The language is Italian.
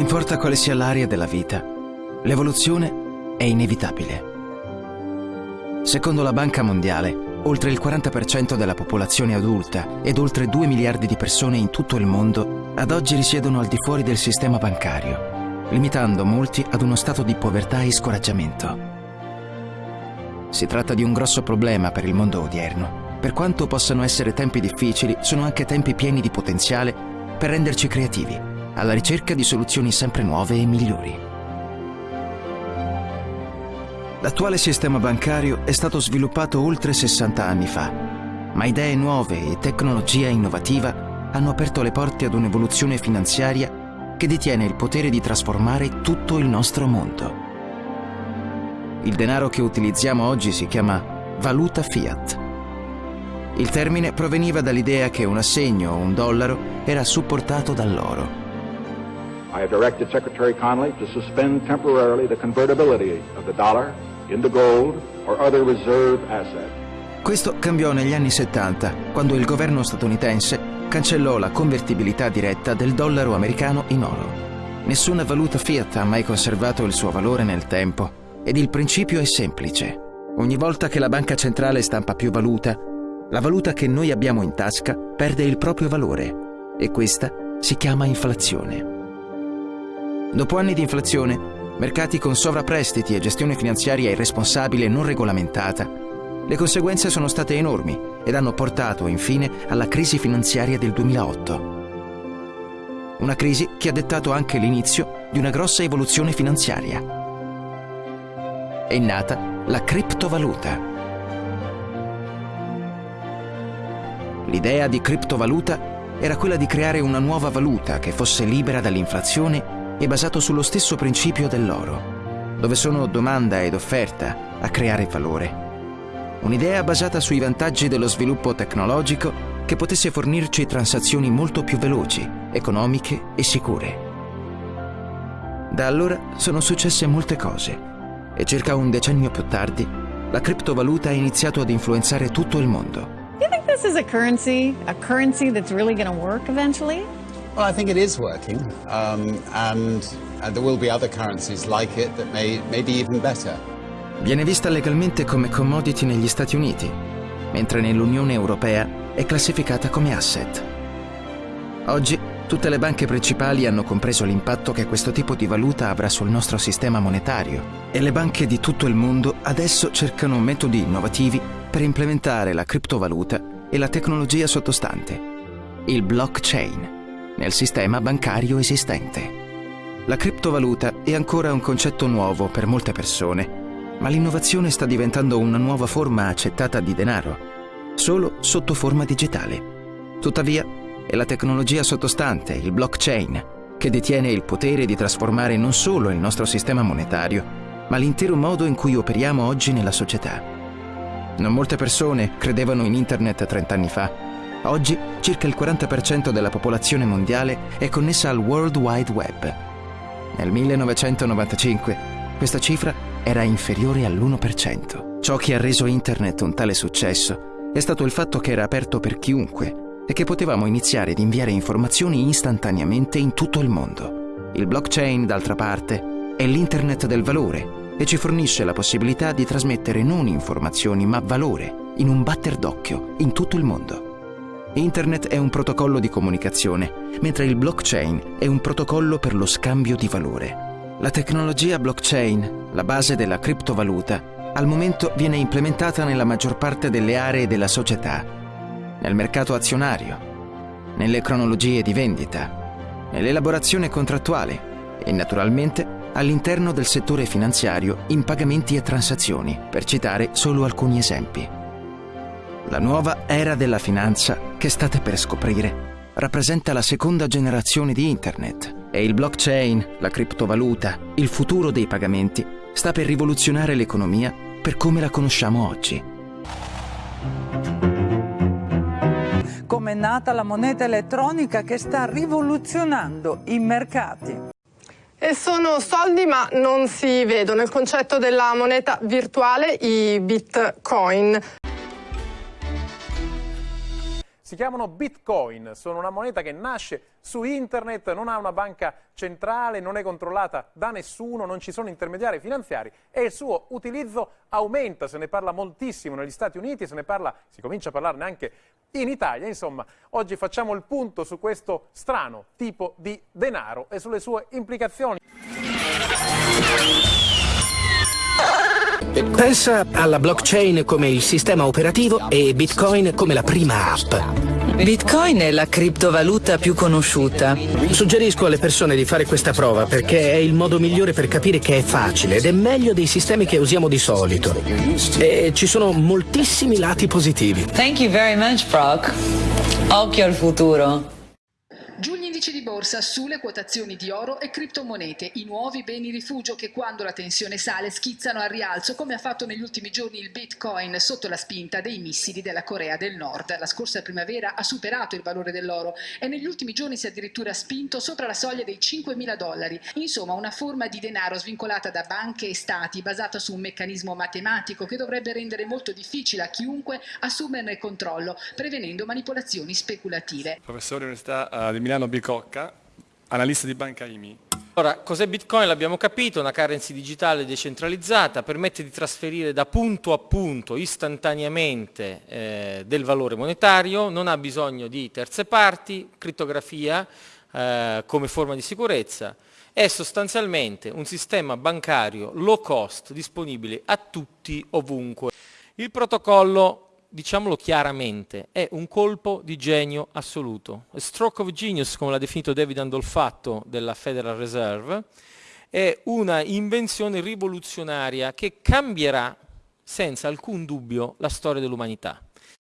importa quale sia l'area della vita, l'evoluzione è inevitabile. Secondo la Banca Mondiale, oltre il 40% della popolazione adulta ed oltre 2 miliardi di persone in tutto il mondo ad oggi risiedono al di fuori del sistema bancario, limitando molti ad uno stato di povertà e scoraggiamento. Si tratta di un grosso problema per il mondo odierno. Per quanto possano essere tempi difficili, sono anche tempi pieni di potenziale per renderci creativi alla ricerca di soluzioni sempre nuove e migliori. L'attuale sistema bancario è stato sviluppato oltre 60 anni fa, ma idee nuove e tecnologia innovativa hanno aperto le porte ad un'evoluzione finanziaria che detiene il potere di trasformare tutto il nostro mondo. Il denaro che utilizziamo oggi si chiama valuta fiat. Il termine proveniva dall'idea che un assegno o un dollaro era supportato dall'oro. I have directed Secretary Connolly to suspend temporarily the convertibility of the dollar into gold or other reserve asset. Questo cambiò negli anni 70, quando il governo statunitense cancellò la convertibilità diretta del dollaro americano in oro. Nessuna valuta fiat ha mai conservato il suo valore nel tempo ed il principio è semplice. Ogni volta che la banca centrale stampa più valuta, la valuta che noi abbiamo in tasca perde il proprio valore e questa si chiama inflazione. Dopo anni di inflazione, mercati con sovrapprestiti e gestione finanziaria irresponsabile e non regolamentata, le conseguenze sono state enormi ed hanno portato infine alla crisi finanziaria del 2008. Una crisi che ha dettato anche l'inizio di una grossa evoluzione finanziaria. È nata la criptovaluta. L'idea di criptovaluta era quella di creare una nuova valuta che fosse libera dall'inflazione è basato sullo stesso principio dell'oro, dove sono domanda ed offerta a creare valore. Un'idea basata sui vantaggi dello sviluppo tecnologico che potesse fornirci transazioni molto più veloci, economiche e sicure. Da allora sono successe molte cose e circa un decennio più tardi la criptovaluta ha iniziato ad influenzare tutto il mondo. Do you think this is a currency, a currency that's really going to work eventually? Well, I think it is working, um, and, and there will be other currencies like it that may, may be even better. Viene vista legalmente come commodity negli Stati Uniti, mentre nell'Unione Europea è classificata come asset. Oggi tutte le banche principali hanno compreso l'impatto che questo tipo di valuta avrà sul nostro sistema monetario e le banche di tutto il mondo adesso cercano metodi innovativi per implementare la criptovaluta e la tecnologia sottostante, il blockchain nel sistema bancario esistente. La criptovaluta è ancora un concetto nuovo per molte persone, ma l'innovazione sta diventando una nuova forma accettata di denaro, solo sotto forma digitale. Tuttavia, è la tecnologia sottostante, il blockchain, che detiene il potere di trasformare non solo il nostro sistema monetario, ma l'intero modo in cui operiamo oggi nella società. Non molte persone credevano in Internet 30 anni fa, Oggi circa il 40% della popolazione mondiale è connessa al World Wide Web. Nel 1995 questa cifra era inferiore all'1%. Ciò che ha reso Internet un tale successo è stato il fatto che era aperto per chiunque e che potevamo iniziare ad inviare informazioni istantaneamente in tutto il mondo. Il blockchain, d'altra parte, è l'Internet del valore e ci fornisce la possibilità di trasmettere non informazioni ma valore in un batter d'occhio in tutto il mondo. Internet è un protocollo di comunicazione, mentre il blockchain è un protocollo per lo scambio di valore. La tecnologia blockchain, la base della criptovaluta, al momento viene implementata nella maggior parte delle aree della società, nel mercato azionario, nelle cronologie di vendita, nell'elaborazione contrattuale e naturalmente all'interno del settore finanziario in pagamenti e transazioni, per citare solo alcuni esempi. La nuova era della finanza che state per scoprire rappresenta la seconda generazione di Internet e il blockchain, la criptovaluta, il futuro dei pagamenti sta per rivoluzionare l'economia per come la conosciamo oggi. Come è nata la moneta elettronica che sta rivoluzionando i mercati. E sono soldi ma non si vedono. Il concetto della moneta virtuale, i bitcoin. Si chiamano bitcoin, sono una moneta che nasce su internet, non ha una banca centrale, non è controllata da nessuno, non ci sono intermediari finanziari e il suo utilizzo aumenta, se ne parla moltissimo negli Stati Uniti, se ne parla, si comincia a parlarne anche in Italia. Insomma, oggi facciamo il punto su questo strano tipo di denaro e sulle sue implicazioni. Pensa alla blockchain come il sistema operativo e Bitcoin come la prima app. Bitcoin è la criptovaluta più conosciuta. Suggerisco alle persone di fare questa prova perché è il modo migliore per capire che è facile ed è meglio dei sistemi che usiamo di solito. E ci sono moltissimi lati positivi. Thank you very much, Brock. Occhio al futuro. Borsa sulle quotazioni di oro e criptomonete, i nuovi beni rifugio che quando la tensione sale schizzano al rialzo come ha fatto negli ultimi giorni il bitcoin sotto la spinta dei missili della Corea del Nord. La scorsa primavera ha superato il valore dell'oro e negli ultimi giorni si è addirittura spinto sopra la soglia dei 5.000 dollari. Insomma una forma di denaro svincolata da banche e stati basata su un meccanismo matematico che dovrebbe rendere molto difficile a chiunque assumerne il controllo prevenendo manipolazioni speculative. Professore Università uh, di Milano Bicocca, analista di Banca IMI. Ora, cos'è Bitcoin? L'abbiamo capito, una currency digitale decentralizzata, permette di trasferire da punto a punto istantaneamente eh, del valore monetario, non ha bisogno di terze parti, crittografia eh, come forma di sicurezza, è sostanzialmente un sistema bancario low cost disponibile a tutti ovunque. Il protocollo diciamolo chiaramente, è un colpo di genio assoluto. A stroke of genius, come l'ha definito David Andolfatto della Federal Reserve, è una invenzione rivoluzionaria che cambierà senza alcun dubbio la storia dell'umanità.